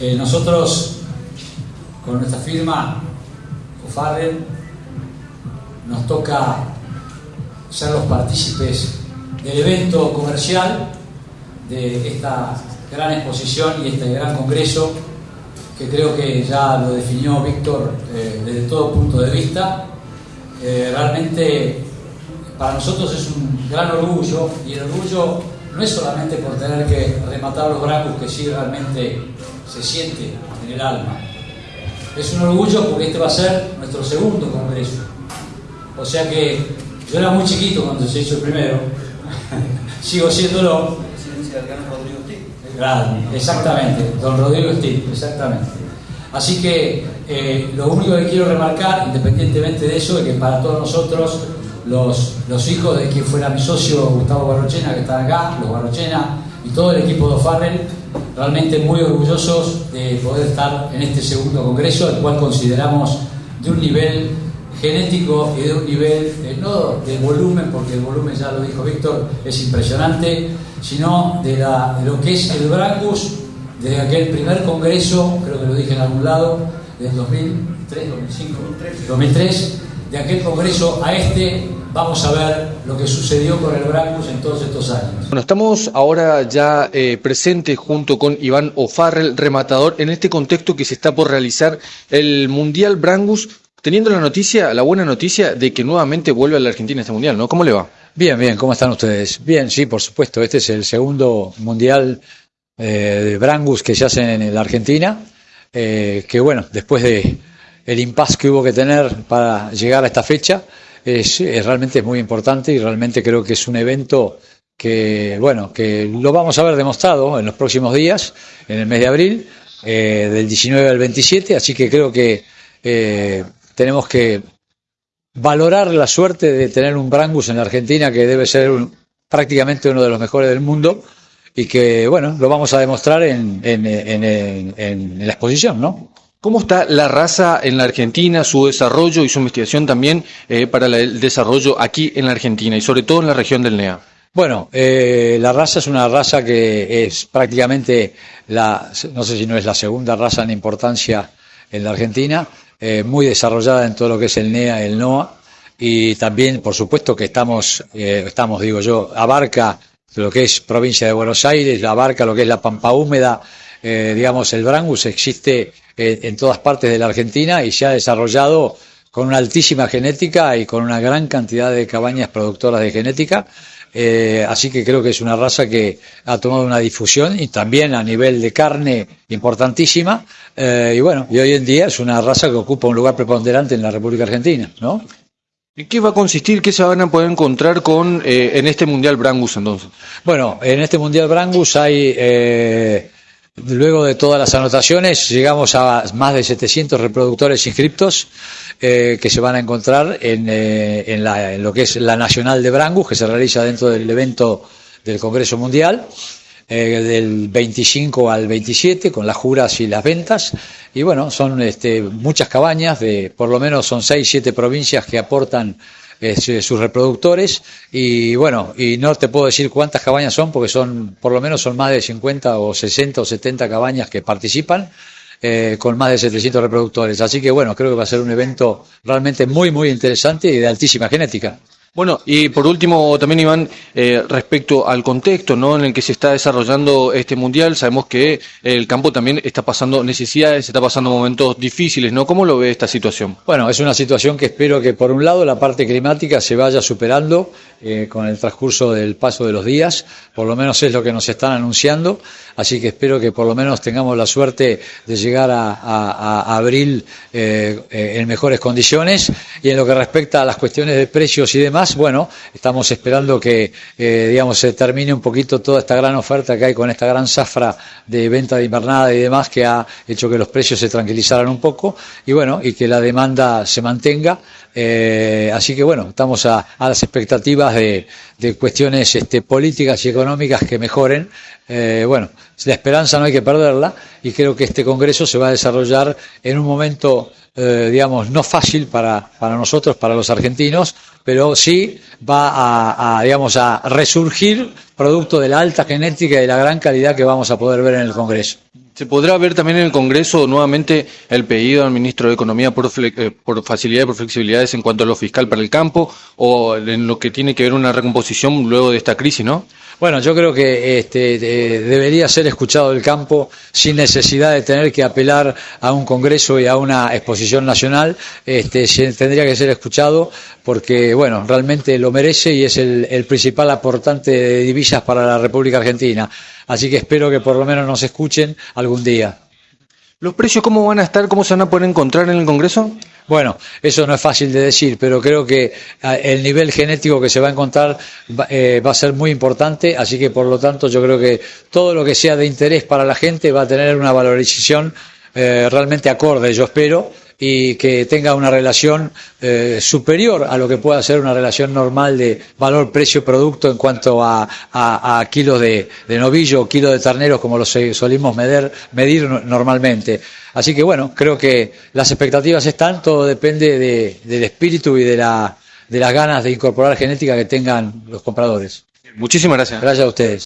Eh, nosotros, con nuestra firma, O'Farrell, nos toca ser los partícipes del evento comercial de esta gran exposición y este gran congreso que creo que ya lo definió Víctor eh, desde todo punto de vista. Eh, realmente para nosotros es un gran orgullo y el orgullo no es solamente por tener que rematar los brazos que sí realmente se siente en el alma. Es un orgullo porque este va a ser nuestro segundo congreso. O sea que yo era muy chiquito cuando se hizo el primero, sigo siéndolo. Claro, exactamente, don Rodrigo Steve, exactamente. Así que eh, lo único que quiero remarcar, independientemente de eso, es que para todos nosotros, los, los hijos de quien fuera mi socio Gustavo Barrochena, que está acá, los Barrochena y todo el equipo de O'Farrell, realmente muy orgullosos de poder estar en este segundo congreso, el cual consideramos de un nivel genético y de un nivel, no de volumen, porque el volumen, ya lo dijo Víctor, es impresionante, sino de, la, lo que es el Brangus desde aquel primer congreso, creo que lo dije en algún lado, del 2003, 2005, 2003, de aquel congreso a este, vamos a ver lo que sucedió con el Brangus en todos estos años. Bueno, estamos ahora ya eh, presentes junto con Iván O'Farrell, rematador, en este contexto que se está por realizar el Mundial Brangus, teniendo la noticia, la buena noticia de que nuevamente vuelve a la Argentina este Mundial, ¿no? ¿Cómo le va? Bien, bien, ¿cómo están ustedes? Bien, sí, por supuesto, este es el segundo Mundial eh, de Brangus que se hacen en la Argentina, eh, que bueno, después de el impasse que hubo que tener para llegar a esta fecha, es, realmente muy importante y realmente creo que es un evento que, bueno, que lo vamos a ver demostrado en los próximos días, en el mes de abril, eh, del 19 al 27, así que creo que tenemos que valorar la suerte de tener un Brangus en la Argentina que debe ser prácticamente uno de los mejores del mundo y que, bueno, lo vamos a demostrar en, la exposición, ¿no? ¿Cómo está la raza en la Argentina, su desarrollo y su investigación también eh, para el desarrollo aquí en la Argentina y sobre todo en la región del NEA? Bueno, eh, la raza es una raza que es prácticamente la, no sé si no es la segunda raza en importancia en la Argentina, eh, muy desarrollada en todo lo que es el NEA, el NOA, y también, por supuesto, que estamos, eh, estamos, digo yo, abarca lo que es provincia de Buenos Aires, abarca lo que es la Pampa Húmeda, eh, digamos, el Brangus existe en todas partes de la Argentina y se ha desarrollado con una altísima genética y con una gran cantidad de cabañas productoras de genética. Eh, así que creo que es una raza que ha tomado una difusión y también a nivel de carne importantísima. Eh, y bueno, y hoy en día es una raza que ocupa un lugar preponderante en la República Argentina, ¿no? ¿Y qué va a consistir? ¿Qué se van a poder encontrar con eh, en este Mundial Brangus entonces? Bueno, en este Mundial Brangus hay Luego de todas las anotaciones, llegamos a más de 700 reproductores inscriptos eh, que se van a encontrar eh, en, lo que es la Nacional de Brangus, que se realiza dentro del evento del Congreso Mundial, eh, del 25 al 27, con las juras y las ventas. Y bueno, son este, muchas cabañas, de por lo menos son 6, 7 provincias que aportan eh, sus reproductores y bueno, y no te puedo decir cuántas cabañas son porque son, por lo menos son más de 50 o 60 o 70 cabañas que participan. Eh, con más de 700 reproductores. Así que bueno, creo que va a ser un evento realmente muy, muy interesante y de altísima genética. Bueno, y por último también, Iván, eh, respecto al contexto ¿no? en el que se está desarrollando este mundial, sabemos que el campo también está pasando necesidades, está pasando momentos difíciles, ¿no? ¿Cómo lo ve esta situación? Bueno, es una situación que espero que por un lado la parte climática se vaya superando eh, con el transcurso del paso de los días, por lo menos es lo que nos están anunciando, así que espero que por lo menos tengamos la suerte de llegar a, abril eh, en mejores condiciones y en lo que respecta a las cuestiones de precios y demás, bueno, estamos esperando que, eh, digamos, se termine un poquito toda esta gran oferta que hay con esta gran zafra de venta de invernada y demás que ha hecho que los precios se tranquilizaran un poco y bueno, y que la demanda se mantenga. Eh, así que bueno, estamos a, las expectativas de, cuestiones este, políticas y económicas que mejoren. Eh, bueno, la esperanza no hay que perderla y creo que este Congreso se va a desarrollar en un momento eh, digamos, no fácil para, para, nosotros, para los argentinos, pero sí va a, a, digamos, a resurgir producto de la alta genética y de la gran calidad que vamos a poder ver en el Congreso. ¿Se podrá ver también en el Congreso nuevamente el pedido al ministro de Economía por, eh, por facilidades, por flexibilidades en cuanto a lo fiscal para el campo o en lo que tiene que ver una recomposición luego de esta crisis, no? Bueno, yo creo que este, debería ser escuchado el campo sin necesidad de tener que apelar a un Congreso y a una exposición nacional. Este, tendría que ser escuchado porque, bueno, realmente lo merece y es el principal aportante de divisas para la República Argentina. Así que espero que por lo menos nos escuchen algún día. ¿Los precios cómo van a estar, cómo se van a poder encontrar en el Congreso? Bueno, eso no es fácil de decir, pero creo que ah, el nivel genético que se va a encontrar eh, va a ser muy importante, así que por lo tanto yo creo que todo lo que sea de interés para la gente va a tener una valorización eh, realmente acorde, yo espero, y que tenga una relación eh, superior a lo que pueda ser una relación normal de valor precio-producto en cuanto a, kilos de, novillo o kilos de terneros como lo solimos medir, medir normalmente. Así que bueno, creo que las expectativas están, todo depende del espíritu y de, la, de las ganas de incorporar genética que tengan los compradores. Muchísimas gracias. Gracias a ustedes.